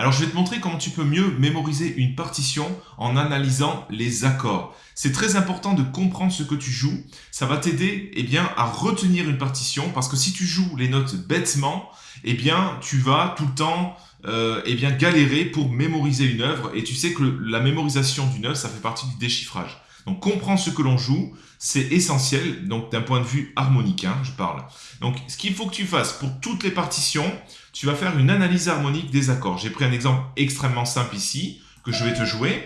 Alors je vais te montrer comment tu peux mieux mémoriser une partition en analysant les accords. C'est très important de comprendre ce que tu joues. Ça va t'aider eh bien, à retenir une partition parce que si tu joues les notes bêtement, eh bien, tu vas tout le temps euh, eh bien, galérer pour mémoriser une œuvre. Et tu sais que la mémorisation d'une œuvre, ça fait partie du déchiffrage. Donc comprendre ce que l'on joue, c'est essentiel, donc d'un point de vue harmonique, hein, je parle. Donc ce qu'il faut que tu fasses pour toutes les partitions, tu vas faire une analyse harmonique des accords. J'ai pris un exemple extrêmement simple ici, que je vais te jouer.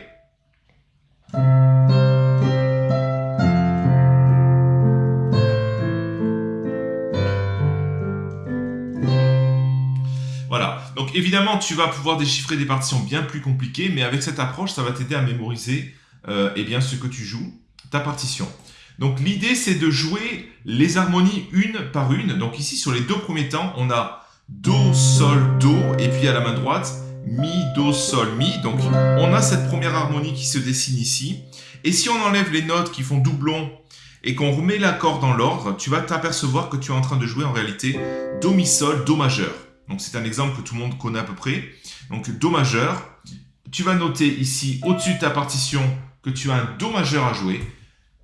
Voilà, donc évidemment tu vas pouvoir déchiffrer des partitions bien plus compliquées, mais avec cette approche, ça va t'aider à mémoriser euh, eh bien, ce que tu joues, ta partition. Donc l'idée c'est de jouer les harmonies une par une. Donc ici sur les deux premiers temps, on a Do, Sol, Do, et puis à la main droite, Mi, Do, Sol, Mi. Donc on a cette première harmonie qui se dessine ici. Et si on enlève les notes qui font doublon et qu'on remet l'accord dans l'ordre, tu vas t'apercevoir que tu es en train de jouer en réalité Do, Mi, Sol, Do majeur. Donc c'est un exemple que tout le monde connaît à peu près. Donc Do majeur. Tu vas noter ici au-dessus de ta partition que tu as un Do majeur à jouer.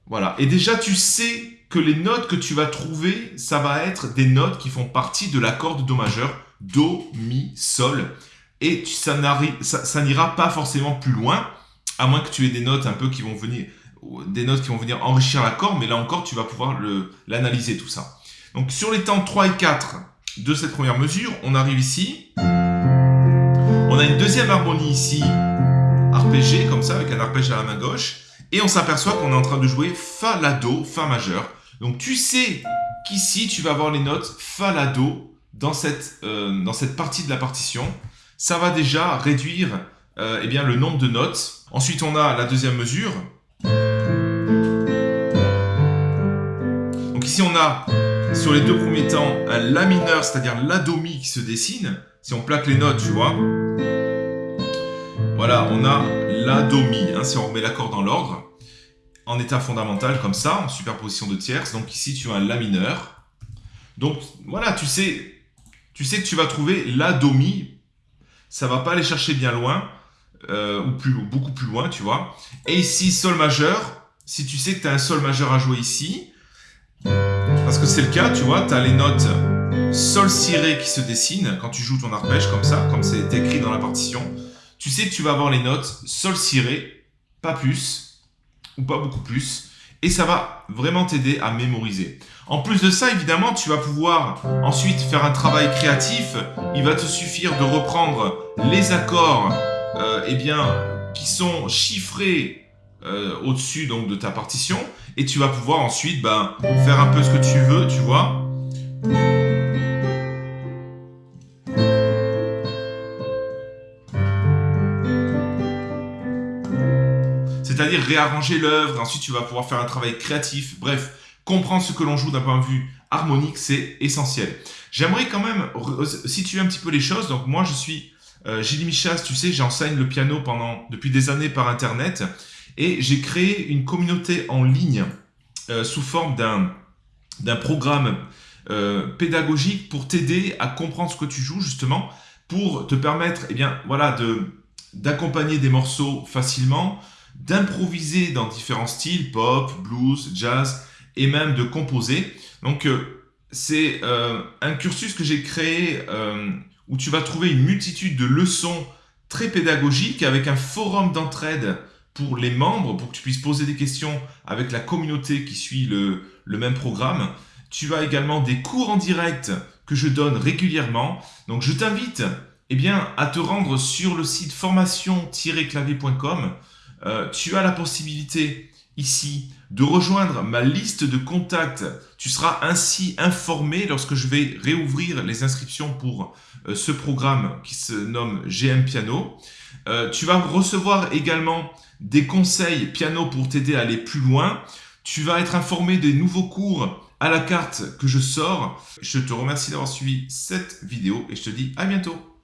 Voilà. Et déjà, tu sais que les notes que tu vas trouver, ça va être des notes qui font partie de l'accord de Do majeur. Do, Mi, Sol. Et ça n'ira pas forcément plus loin, à moins que tu aies des notes un peu qui vont venir, des notes qui vont venir enrichir l'accord, mais là encore, tu vas pouvoir l'analyser tout ça. Donc sur les temps 3 et 4 de cette première mesure, on arrive ici. On a une deuxième harmonie ici, arpégé comme ça, avec un arpège à la main gauche. Et on s'aperçoit qu'on est en train de jouer Fa, La, Do, Fa majeur. Donc tu sais qu'ici, tu vas avoir les notes Fa, La, Do dans cette, euh, dans cette partie de la partition. Ça va déjà réduire euh, eh bien, le nombre de notes. Ensuite, on a la deuxième mesure. Donc ici, on a, sur les deux premiers temps, un La mineur, c'est-à-dire La, Do, Mi qui se dessine. Si on plaque les notes, tu vois, on a La, Do, Mi, hein, si on remet l'accord dans l'ordre, en état fondamental comme ça, en superposition de tierces. Donc ici, tu as un La mineur. Donc voilà, tu sais, tu sais que tu vas trouver La, Do, Mi. Ça va pas aller chercher bien loin, euh, ou plus, beaucoup plus loin, tu vois. Et ici, Sol majeur. Si tu sais que tu as un Sol majeur à jouer ici, parce que c'est le cas, tu vois, tu as les notes Sol, Si, Ré qui se dessinent quand tu joues ton arpège comme ça, comme c'est écrit dans la partition tu sais que tu vas avoir les notes Sol, Si, Ré, pas plus, ou pas beaucoup plus, et ça va vraiment t'aider à mémoriser. En plus de ça, évidemment, tu vas pouvoir ensuite faire un travail créatif. Il va te suffire de reprendre les accords euh, eh bien, qui sont chiffrés euh, au-dessus donc de ta partition, et tu vas pouvoir ensuite ben, faire un peu ce que tu veux, tu vois. C'est-à-dire réarranger l'œuvre, ensuite tu vas pouvoir faire un travail créatif, bref, comprendre ce que l'on joue d'un point de vue harmonique, c'est essentiel. J'aimerais quand même situer un petit peu les choses, donc moi je suis euh, Gilles Michas, tu sais, j'enseigne le piano pendant depuis des années par internet, et j'ai créé une communauté en ligne euh, sous forme d'un programme euh, pédagogique pour t'aider à comprendre ce que tu joues justement, pour te permettre eh bien, voilà, d'accompagner des morceaux facilement, d'improviser dans différents styles, pop, blues, jazz, et même de composer. Donc, euh, c'est euh, un cursus que j'ai créé euh, où tu vas trouver une multitude de leçons très pédagogiques avec un forum d'entraide pour les membres, pour que tu puisses poser des questions avec la communauté qui suit le, même programme. Tu as également des cours en direct que je donne régulièrement. Donc, je t'invite eh bien, à te rendre sur le site formation-clavier.com euh, tu as la possibilité ici de rejoindre ma liste de contacts. Tu seras ainsi informé lorsque je vais réouvrir les inscriptions pour euh, ce programme qui se nomme GM Piano. Euh, tu vas recevoir également des conseils piano pour t'aider à aller plus loin. Tu vas être informé des nouveaux cours à la carte que je sors. Je te remercie d'avoir suivi cette vidéo et je te dis à bientôt.